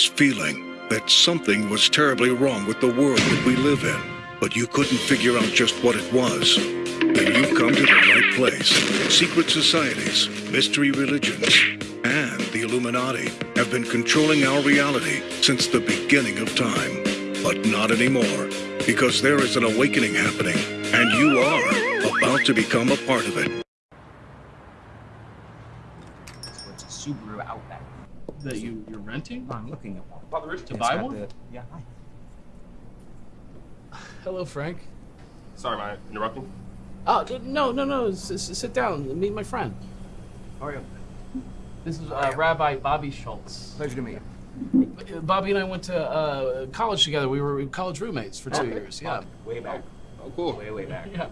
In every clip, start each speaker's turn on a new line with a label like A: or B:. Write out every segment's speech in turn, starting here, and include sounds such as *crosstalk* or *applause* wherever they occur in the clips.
A: was feeling that something was terribly wrong with the world that we live in, but you couldn't figure out just what it was. Then you've come to the right place. Secret societies, mystery religions, and the Illuminati have been controlling our reality since the beginning of time. But not anymore, because there is an awakening happening, and you are about to become a part of it.
B: So it's a Subaru Outback.
C: That you you're renting?
B: I'm looking at one.
C: Father Rich to
B: It's
C: buy one?
B: the- yeah. hi.
C: Hello, Frank.
D: Sorry, am I interrupting?
C: Oh no no no! S- s- sit down. Meet my friend.
B: How are you?
C: This is uh, Rabbi Bobby Schultz.
B: Pleasure to meet you.
C: Uh, Bobby and I went to uh, college together. We were college roommates for two
B: Okay.
C: years. Yeah.
B: Way back.
D: Oh, cool.
B: Way, way back.
C: Yeah.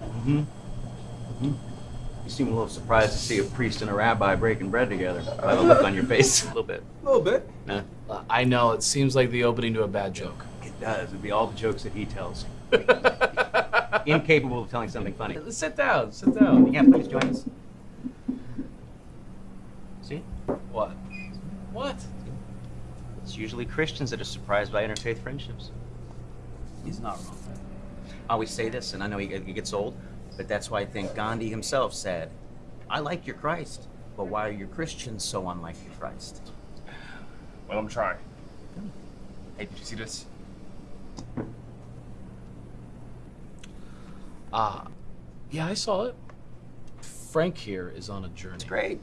B: You seem a little surprised to see a priest and a rabbi breaking bread together. By the look on your face. *laughs* a little bit. A little bit. Nah.
C: Uh, I know. It seems like the opening to a bad joke.
B: It does. It'd be all the jokes that he tells. *laughs* Incapable of telling something funny.
C: sit down. Sit down.
B: Yeah, please join us. See?
C: What? What?
B: It's usually Christians that are surprised by interfaith friendships.
C: He's not wrong.
B: I always say this, and I know he, he gets old, but that's why I think Gandhi himself said, I like your Christ, but why are your Christians so unlike your Christ?
D: Well, I'm trying. Hey, did you see this?
C: Ah, yeah, I saw it. Frank here is on a journey.
B: It's great.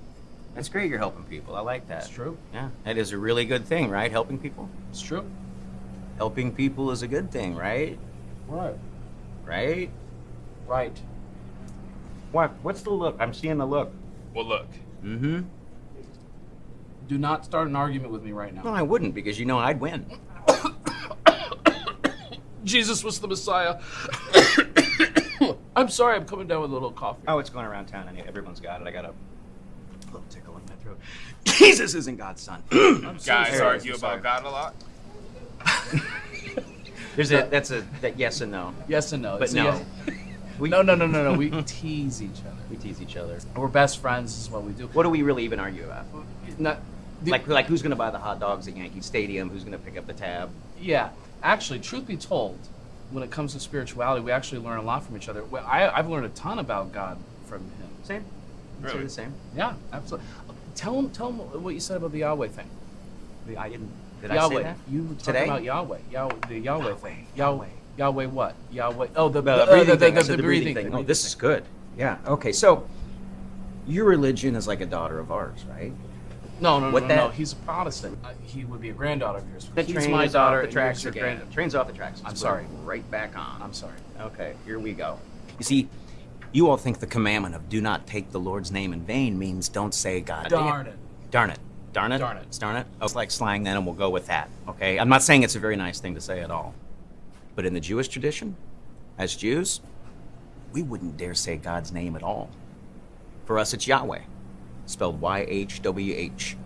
B: That's great you're helping people. I like that.
C: It's true.
B: Yeah, that is a really good thing, right? Helping people?
C: It's true.
B: Helping people is a good thing, right?
C: Right.
B: Right?
C: Right.
B: What? What's the look? I'm seeing the look.
D: Well, look.
B: Mm-hmm.
C: Do not start an argument with me right now.
B: No, I wouldn't, because you know I'd win. *coughs*
C: Jesus was the Messiah. *coughs* I'm sorry, I'm coming down with a little cough.
B: Oh, it's going around town, and everyone's got it. I got a little tickle in my throat. *coughs* Jesus isn't God's son.
C: I'm so
D: Guys
C: sorry.
D: argue about God a lot. *laughs*
B: There's a that's a that yes and no.
C: Yes and no.
B: But
C: It's a
B: no. *laughs*
C: yes-
B: We,
C: No, no, no, no, no. We *laughs* tease each other.
B: we tease each other.
C: We're best friends. This is what we do.
B: What do we really even argue about?
C: Not, the-
B: Like like who's gonna buy the hot dogs at Yankee Stadium? Who's gonna pick up the tab?
C: yeah. Actually, truth be told, when it comes to spirituality, we actually learn a lot from each other. I, I've learned a ton about God from him.
B: Same.
D: Really?
B: the same.
C: Yeah, absolutely. Tell him, tell him what you said about the Yahweh thing.
B: I didn't. Did I
C: Yahweh.
B: say that?
C: You were talking
B: Today?
C: about Yahweh. Yahweh. The Yahweh,
B: Yahweh,
C: thing.
B: Yahweh.
C: Yahweh what? Yahweh. Oh, the,
B: The,
C: uh,
B: breathing
C: the,
B: thing.
C: the, the,
B: the breathing thing. Oh, this is good. Yeah. Okay. So, your religion is like a daughter of ours, right?
C: No, no, no,
B: What
C: no,
B: that-
C: no. He's a Protestant. Uh, he would be a granddaughter of yours.
B: The
C: He's my daughter.
B: the tracks
C: yours is your
B: again.
C: grand-
B: Train's off the tracks.
C: I'm
B: Let's
C: sorry.
B: Right back on.
C: I'm sorry.
B: Okay, here we go. You see, you all think the commandment of do not take the Lord's name in vain means don't say God.
C: Darn it.
B: Darn it. Darn it.
C: Darn it.
B: Darn it. Oh, it's like slang then, and we'll go with that. Okay? I'm not saying it's a very nice thing to say at all. But in the Jewish tradition, as Jews, we wouldn't dare say God's name at all. For us, it's Yahweh, spelled Y H W H.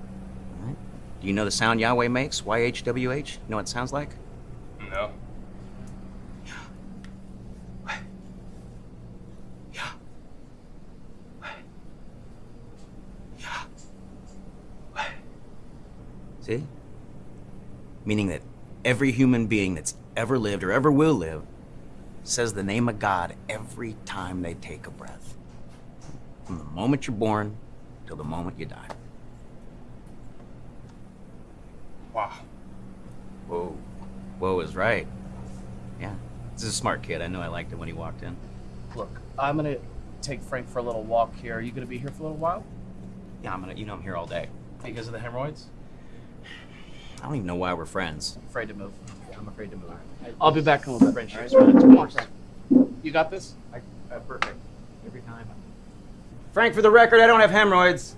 B: All right? Do you know the sound Yahweh makes? Y H W H? You know what it sounds like?
D: No.
B: See? Meaning that every human being that's ever lived or ever will live says the name of God every time they take a breath. From the moment you're born till the moment you die.
D: Wow.
B: Whoa. Whoa is right. Yeah. This is a smart kid. I know I liked it when he walked in.
C: Look, I'm gonna take Frank for a little walk here. Are you gonna be here for a little while
B: Yeah, I'm gonna you know I'm here all day.
C: because of the hemorrhoids?
B: I don't even know why we're friends.
C: I'm Afraid to move.
B: I'm afraid to move.
C: I'll be back in a little bit.
B: Friendship's
C: All right?
B: around
C: Come on. Frank. You got this.
B: I, uh, perfect. Every time. Frank, for the record, I don't have hemorrhoids.